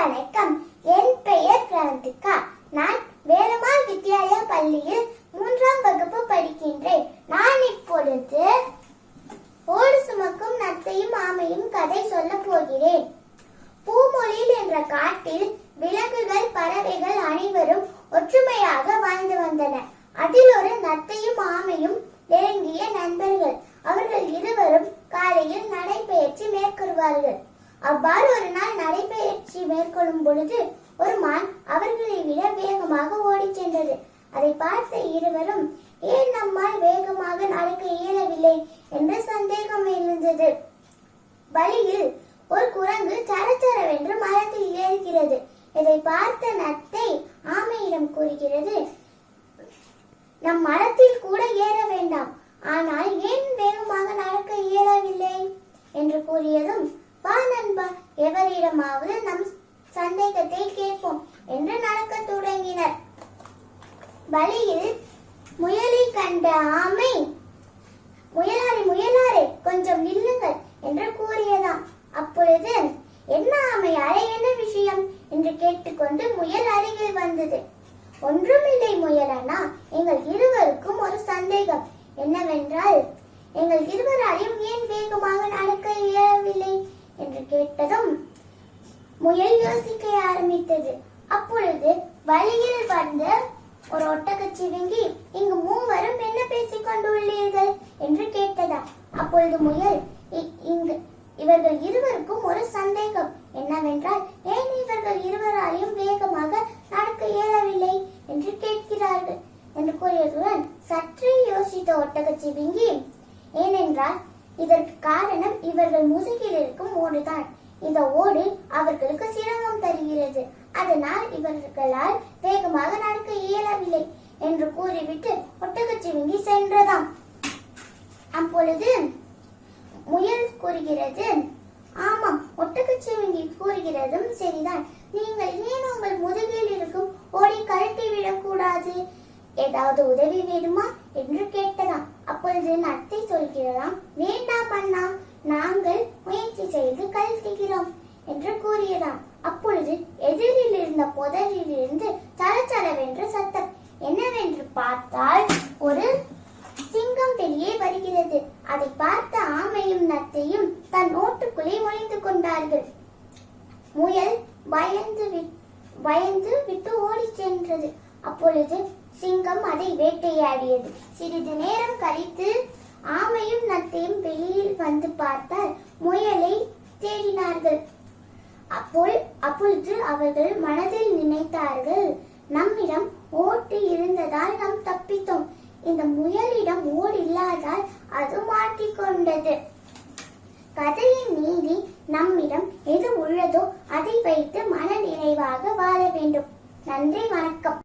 வணக்கம் என் பெயர் கிரந்திகா நான் வேலம்மாள் வித்யாலயா பள்ளியில் மூன்றாம் வகுப்பு படிக்கின்றேன். நான் இப்பொழுது ஓடு சுமக்கும் நத்தையும் ஆமையும் கதை சொல்ல போகிறேன். பூமொழியில் என்ற காட்டில் விலங்குகள் பறவைகள் அனைவரும் ஒற்றுமையாக வாழ்ந்து வந்தன. அதில் ஒரு நத்தையும் ஆமையும் நெருங்கிய நண்பர்கள் அவர்கள் இருவரும் காலையில் நடைபயிற்சி மேற்கொள்வார்கள் அவ்வாறு ஒரு நாள் நடைபயிற்சி மேற்கொள்ளும் பொழுது ஒரு மான் அவர்களை விட வேகமாக ஓடிச் சென்றது. அதை பார்த்த இருவரும் ஏன் நம்மால் வேகமாக நடக்க இயலவில்லை? என்று சந்தேகம் எழுந்தது. வழியில் ஒரு குரங்கு சரச்சரவென்று மரத்தில் ஏறுகிறது. இதை பார்த்த நத்தை ஆமையிடம் கூறுகிறது நம் மரத்தில் கூட ஏற வேண்டாம். ஆனால் ஏன் வேகமாக நடக்க இயலவில்லை என்று கூறியதும் வா நண்பா எவரிடமாவது நம் சந்தேகத்தை கேட்போம் என்று நடக்கத் தொடங்கினர் வழியில் முயலை கண்ட ஆமை முயலாரே முயலாரே கொஞ்சம் நில்லுங்கள் என்று கூறியதாம். அப்பொழுது என்ன ஆமை அறை என்ன விஷயம்? என்று கேட்டுக்கொண்டு முயல் அருகில் வந்தது. ஒன்றுமில்லை முயலனா எங்கள் இருவருக்கும் ஒரு சந்தேகம் என்னவென்றால் எங்கள் இருவராலையும் ஏன் வேகமாக நடக்க இயலவில்லை? என்று கேட்டதும் முயல் யோசிக்க ஆரம்பித்தது. அப்பொழுது வழியில் வந்த ஒரு ஒட்டகச்சிவிங்கி இங்கு மூவரும் என்ன பேசிக் கொண்டுள்ளீர்கள்? என்று கேட்டதா. அப்பொழுது முயல் இங்கு இவர்கள் இருவருக்கும் ஒரு சந்தேகம். என்னவென்றால் ஏன் இவர்கள் இருவராலையும் வேகமாக நடக்க இயலவில்லை? என்று கேட்கிறார்கள். என்று கூறியதுடன் சற்றே யோசித்த ஒட்டகச்சிவிங்கி ஏனென்றால் இதற்கு காரணம் இவர்கள் முதுகில் இருக்கும் ஓடுதான். இந்த ஓடு அவர்களுக்கு சிரமம் தருகிறது. அதனால் இவர்களால் வேகமாக என்று கூறிவிட்டு ஒட்டகச்சிவிங்கி சென்றதாம். அப்பொழுது முயல் கூறுகிறது ஆமாம் ஒட்டகச்சிவிங்கி கூறுகிறதும் சரிதான். நீங்கள் ஏன் உங்கள் முதுகில் இருக்கும் ஓடி கழட்டி விடக்கூடாது? ஏதாவது உதவி வேணுமா? என்று கேட்டதாம். அப்பொழுது நத்தை சொல்கிறதாம் வேண்டாம் அண்ணா நாங்கள் முயற்சி செய்து கழட்டுகிறோம். பார்த்தால் ஒரு சிங்கம் வெளியே வருகிறது. அதை பார்த்த ஆமையும் நத்தையும் தன் ஓட்டுக்குள்ளே ஒளிந்து கொண்டார்கள். முயல் பயந்து பயந்து விட்டு ஓடிச் சென்றது. அப்பொழுது சிங்கம் அதை வேட்டையாடியது. சிறிது நேரம் கழித்து ஆமையும் நத்தையும் வெளியில் வந்து பார்த்தால் முயலை தேடினார்கள். அப்போ அப்பொழுது அவர்கள் மனதில் நினைத்தார்கள் நம்மிடம் ஓட்டு இருந்ததால் நாம் தப்பித்தோம். இந்த முயலிடம் ஓடு இல்லாதால் அது மாட்டிக்கொண்டது கதையின் நீதி நம்மிடம் எது உள்ளதோ அதை வைத்து மன நிறைவாக வாழ வேண்டும். நன்றி வணக்கம்.